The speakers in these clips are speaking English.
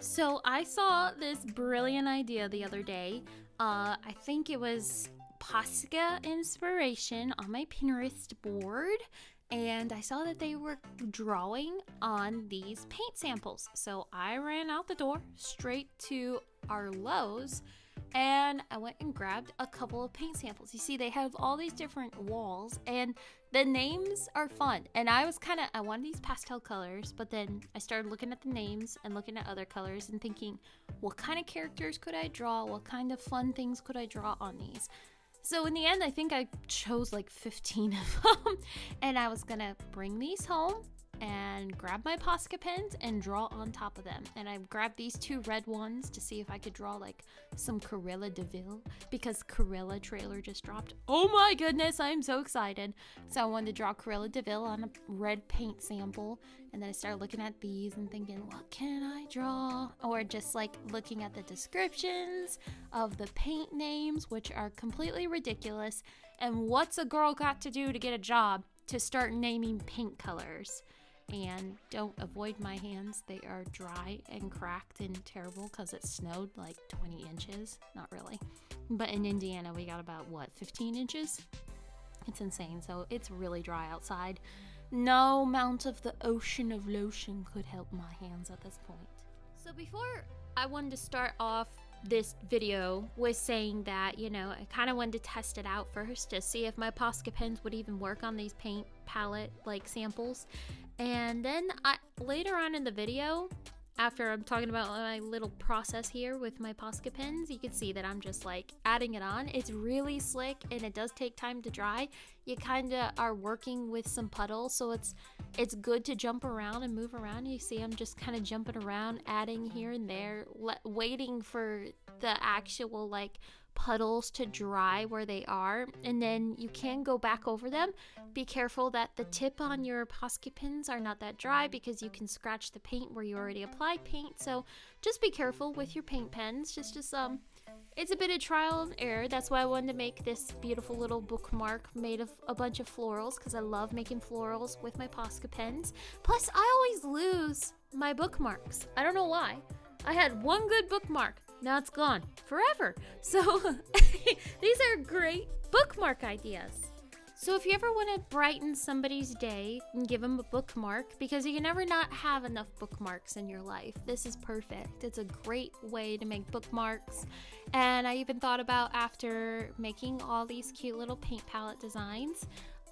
So I saw this brilliant idea the other day. Uh, I think it was Posca inspiration on my Pinterest board, and I saw that they were drawing on these paint samples. So I ran out the door straight to our Lowe's and I went and grabbed a couple of paint samples. You see, they have all these different walls, and the names are fun. And I was kind of, I wanted these pastel colors, but then I started looking at the names and looking at other colors and thinking, what kind of characters could I draw? What kind of fun things could I draw on these? So in the end, I think I chose like 15 of them, and I was gonna bring these home and grab my Posca pens and draw on top of them. And I grabbed these two red ones to see if I could draw like some Cruella de Vil because Cruella trailer just dropped. Oh my goodness, I'm so excited. So I wanted to draw Cruella de Vil on a red paint sample. And then I started looking at these and thinking, what can I draw? Or just like looking at the descriptions of the paint names, which are completely ridiculous. And what's a girl got to do to get a job? To start naming paint colors and don't avoid my hands. They are dry and cracked and terrible because it snowed like 20 inches. Not really. But in Indiana, we got about what, 15 inches? It's insane. So it's really dry outside. No amount of the ocean of lotion could help my hands at this point. So before I wanted to start off this video was saying that, you know, I kind of wanted to test it out first to see if my Posca pens would even work on these paint palette like samples. And then I, later on in the video, after I'm talking about my little process here with my Posca pens, you can see that I'm just like adding it on. It's really slick and it does take time to dry. You kind of are working with some puddles, so it's it's good to jump around and move around. You see I'm just kind of jumping around, adding here and there, waiting for the actual like puddles to dry where they are and then you can go back over them. Be careful that the tip on your Posca pins are not that dry because you can scratch the paint where you already applied paint. So just be careful with your paint pens. Just just um it's a bit of trial and error. That's why I wanted to make this beautiful little bookmark made of a bunch of florals because I love making florals with my Posca pens. Plus I always lose my bookmarks. I don't know why. I had one good bookmark now it's gone forever. So these are great bookmark ideas. So if you ever want to brighten somebody's day and give them a bookmark, because you can never not have enough bookmarks in your life, this is perfect. It's a great way to make bookmarks. And I even thought about after making all these cute little paint palette designs,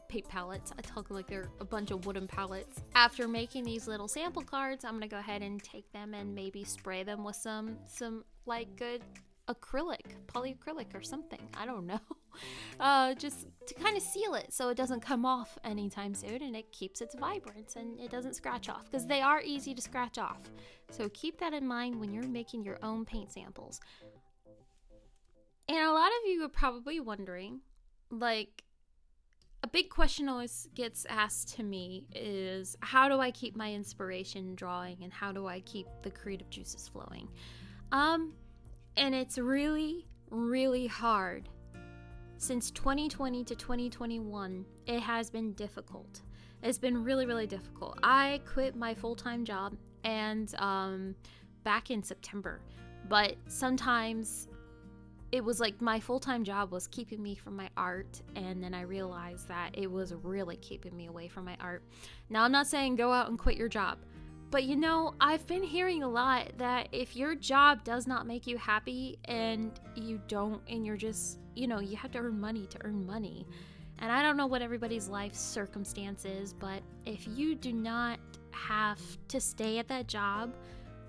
paint palettes. I talk like they're a bunch of wooden palettes. After making these little sample cards, I'm gonna go ahead and take them and maybe spray them with some some like good acrylic, polyacrylic or something. I don't know. Uh, just to kind of seal it so it doesn't come off anytime soon and it keeps its vibrance and it doesn't scratch off because they are easy to scratch off. So keep that in mind when you're making your own paint samples. And a lot of you are probably wondering, like, a big question always gets asked to me is how do I keep my inspiration drawing and how do I keep the creative juices flowing? Um, and it's really, really hard. Since 2020 to 2021, it has been difficult. It's been really, really difficult. I quit my full time job and um, back in September, but sometimes it was like my full-time job was keeping me from my art and then i realized that it was really keeping me away from my art. Now i'm not saying go out and quit your job but you know i've been hearing a lot that if your job does not make you happy and you don't and you're just you know you have to earn money to earn money and i don't know what everybody's life circumstances but if you do not have to stay at that job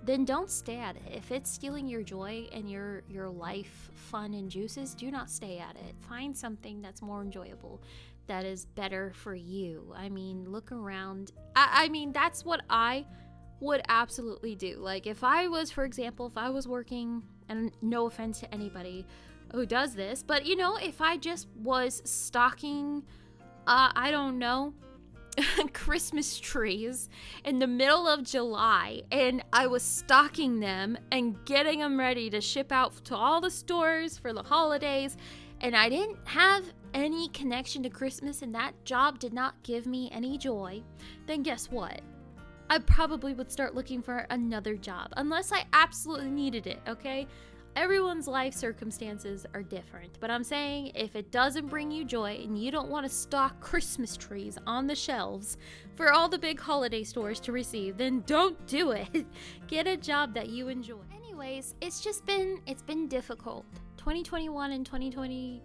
then don't stay at it. If it's stealing your joy and your your life fun and juices, do not stay at it. Find something that's more enjoyable, that is better for you. I mean, look around. I, I mean, that's what I would absolutely do. Like if I was, for example, if I was working, and no offense to anybody who does this, but you know, if I just was stocking, uh, I don't know, Christmas trees in the middle of July and I was stocking them and getting them ready to ship out to all the stores for the holidays and I didn't have any connection to Christmas and that job did not give me any joy, then guess what? I probably would start looking for another job unless I absolutely needed it, okay? Everyone's life circumstances are different, but I'm saying if it doesn't bring you joy and you don't want to stock Christmas trees on the shelves for all the big holiday stores to receive, then don't do it. Get a job that you enjoy. Anyways, it's just been it's been difficult. 2021 and 2020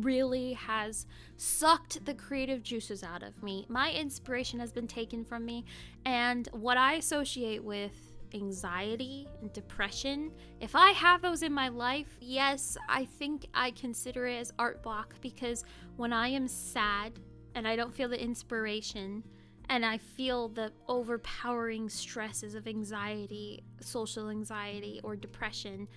really has sucked the creative juices out of me. My inspiration has been taken from me, and what I associate with anxiety and depression, if I have those in my life, yes, I think I consider it as art block because when I am sad and I don't feel the inspiration, and I feel the overpowering stresses of anxiety, social anxiety, or depression,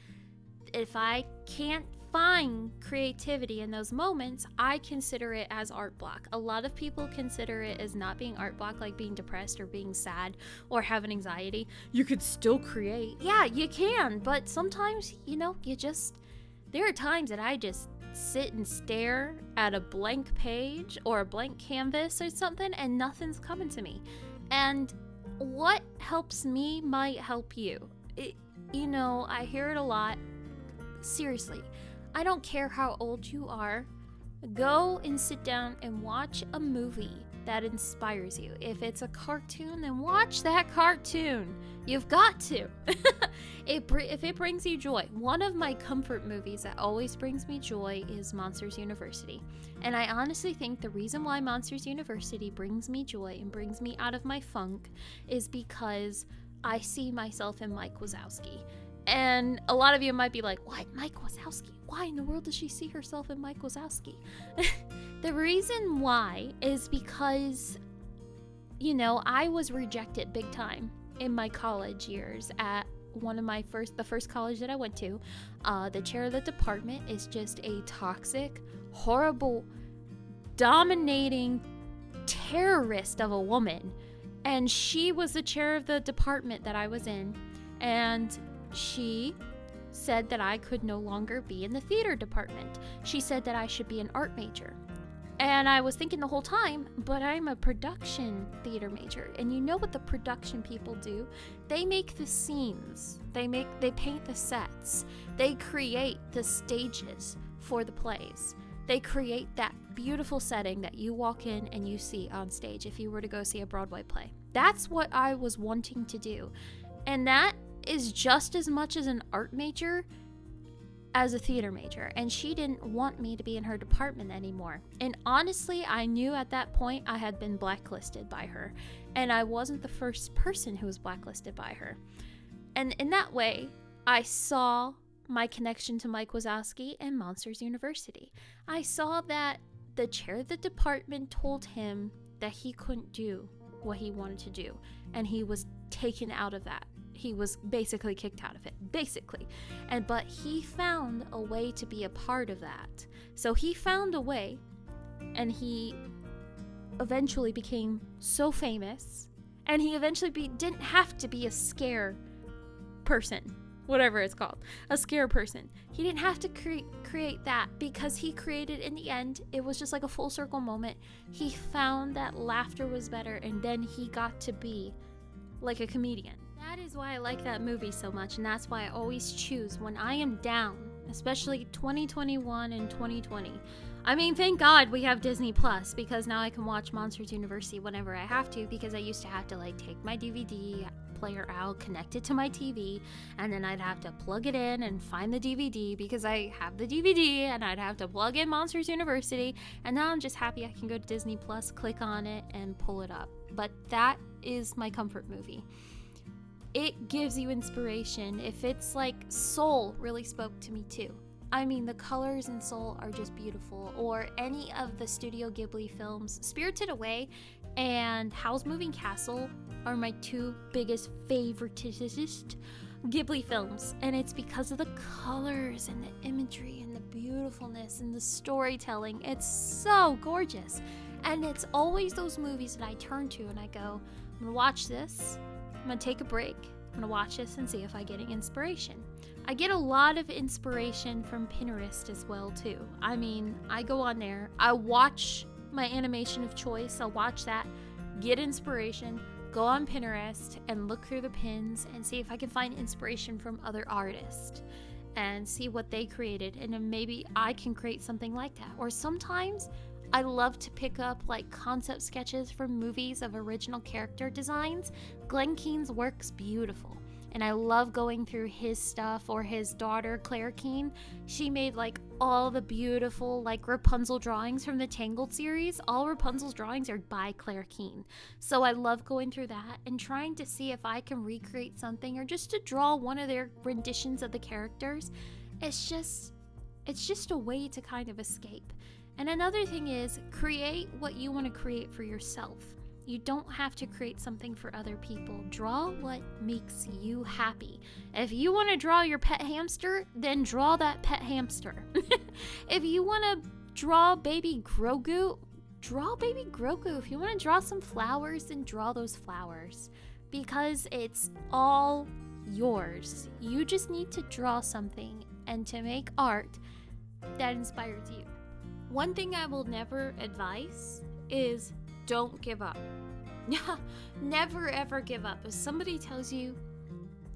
if I can't find creativity in those moments, I consider it as art block. A lot of people consider it as not being art block, like being depressed or being sad or having anxiety. You could still create. Yeah, you can, but sometimes, you know, you just. There are times that I just sit and stare at a blank page or a blank canvas or something and nothing's coming to me. And what helps me might help you. It, you know, I hear it a lot. Seriously, I don't care how old you are. Go and sit down and watch a movie that inspires you. If it's a cartoon, then watch that cartoon. You've got to. it if it brings you joy. One of my comfort movies that always brings me joy is Monsters University. And I honestly think the reason why Monsters University brings me joy and brings me out of my funk is because I see myself in Mike Wazowski. And a lot of you might be like, what? Mike Wazowski? Why in the world does she see herself in Mike Wazowski? the reason why is because, you know, I was rejected big time in my college years at one of my first, the first college that I went to. Uh, the chair of the department is just a toxic, horrible, dominating terrorist of a woman. And she was the chair of the department that I was in. And she said that I could no longer be in the theater department. She said that I should be an art major. And I was thinking the whole time, but I'm a production theater major. And you know what the production people do? They make the scenes. They make they paint the sets. They create the stages for the plays. They create that beautiful setting that you walk in and you see on stage if you were to go see a Broadway play. That's what I was wanting to do. And that is just as much as an art major as a theater major, and she didn't want me to be in her department anymore. And honestly, I knew at that point I had been blacklisted by her, and I wasn't the first person who was blacklisted by her. And in that way, I saw my connection to Mike Wazowski and Monsters University. I saw that the chair of the department told him that he couldn't do what he wanted to do, and he was taken out of that he was basically kicked out of it basically. And but he found a way to be a part of that. So he found a way and he eventually became so famous and he eventually be, didn't have to be a scare person whatever it's called a scare person. He didn't have to cre- create that because he created in the end it was just like a full circle moment. He found that laughter was better and then he got to be like a comedian that is why I like that movie so much, and that's why I always choose when I am down, especially 2021 and 2020. I mean, thank God we have Disney Plus because now I can watch Monsters University whenever I have to because I used to have to like take my DVD player out, connect it to my TV, and then I'd have to plug it in and find the DVD because I have the DVD and I'd have to plug in Monsters University. And now I'm just happy I can go to Disney Plus, click on it, and pull it up. But that is my comfort movie it gives you inspiration. If it's like Soul really spoke to me too. I mean, the colors in Soul are just beautiful. Or any of the Studio Ghibli films, Spirited Away and Howl's Moving Castle are my two biggest favoritist Ghibli films. And it's because of the colors and the imagery and the beautifulness and the storytelling. It's so gorgeous. And it's always those movies that I turn to and I go, I'm gonna watch this I'm gonna take a break. I'm gonna watch this and see if I get any inspiration. I get a lot of inspiration from Pinterest as well too. I mean, I go on there, I watch my animation of choice, I'll watch that, get inspiration, go on Pinterest and look through the pins and see if I can find inspiration from other artists and see what they created. And then maybe I can create something like that. Or sometimes I love to pick up like concept sketches from movies of original character designs. Glen Keane's work's beautiful and I love going through his stuff or his daughter Claire Keane. She made like all the beautiful like Rapunzel drawings from the Tangled series. All Rapunzel's drawings are by Claire Keane. So I love going through that and trying to see if I can recreate something or just to draw one of their renditions of the characters. It's just it's just a way to kind of escape. And another thing is create what you want to create for yourself. You don't have to create something for other people. Draw what makes you happy. If you want to draw your pet hamster, then draw that pet hamster. if you want to draw baby Grogu, draw baby Grogu. If you want to draw some flowers, then draw those flowers. Because it's all yours. You just need to draw something and to make art that inspires you. One thing I will never advise is don't give up. Never ever give up. If somebody tells you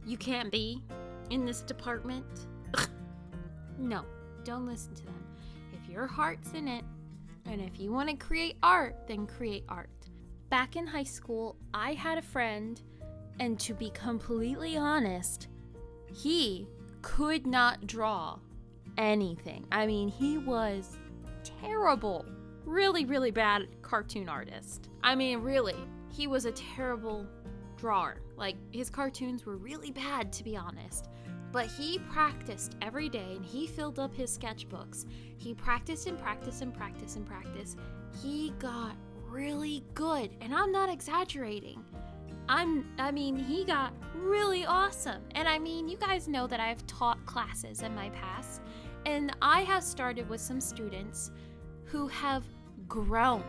you can't be in this department, no, don't listen to them. If your heart's in it, and if you want to create art, then create art. Back in high school, I had a friend, and to be completely honest, he could not draw anything. I mean, he was terrible really, really bad cartoon artist. I mean, really, he was a terrible drawer. Like, his cartoons were really bad, to be honest. But he practiced every day and he filled up his sketchbooks. He practiced and practiced and practiced and practiced. He got really good, and I'm not exaggerating. I'm I mean, he got really awesome. And I mean, you guys know that I've taught classes in my past, and I have started with some students who have grown.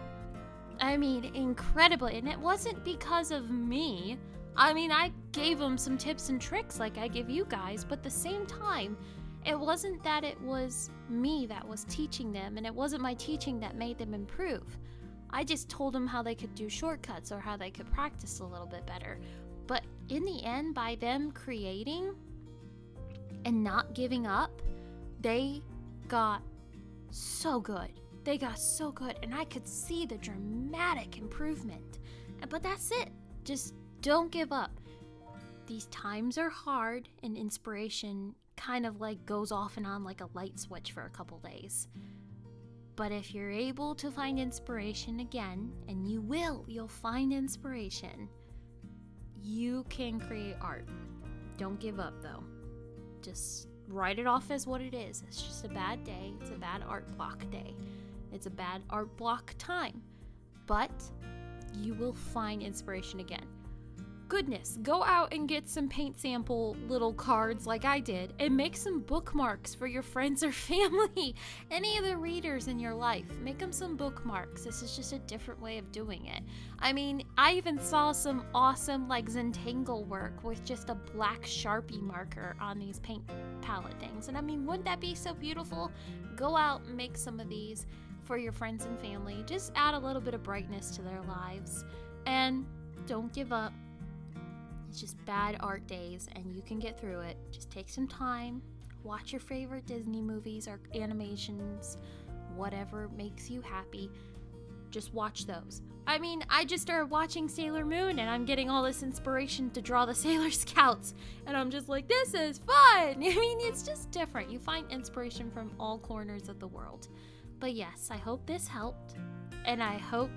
I mean, incredibly. And it wasn't because of me. I mean, I gave them some tips and tricks like I give you guys, but at the same time, it wasn't that it was me that was teaching them, and it wasn't my teaching that made them improve. I just told them how they could do shortcuts or how they could practice a little bit better. But in the end, by them creating and not giving up, they got so good. They got so good, and I could see the dramatic improvement. But that's it. Just don't give up. These times are hard, and inspiration kind of like goes off and on like a light switch for a couple days. But if you're able to find inspiration again, and you will, you'll find inspiration, you can create art. Don't give up though. Just write it off as what it is. It's just a bad day, it's a bad art block day. It's a bad art block time, but you will find inspiration again. Goodness, go out and get some paint sample little cards like I did and make some bookmarks for your friends or family. Any of the readers in your life, make them some bookmarks. This is just a different way of doing it. I mean, I even saw some awesome like Zentangle work with just a black Sharpie marker on these paint palette things. And I mean, wouldn't that be so beautiful? Go out and make some of these for your friends and family. Just add a little bit of brightness to their lives. And don't give up. It's just bad art days, and you can get through it. Just take some time, watch your favorite Disney movies or animations, whatever makes you happy. Just watch those. I mean, I just started watching Sailor Moon and I'm getting all this inspiration to draw the Sailor Scouts. And I'm just like, this is fun. I mean, it's just different. You find inspiration from all corners of the world. But yes, I hope this helped, and I hope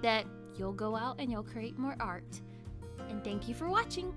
that you'll go out and you'll create more art. And thank you for watching!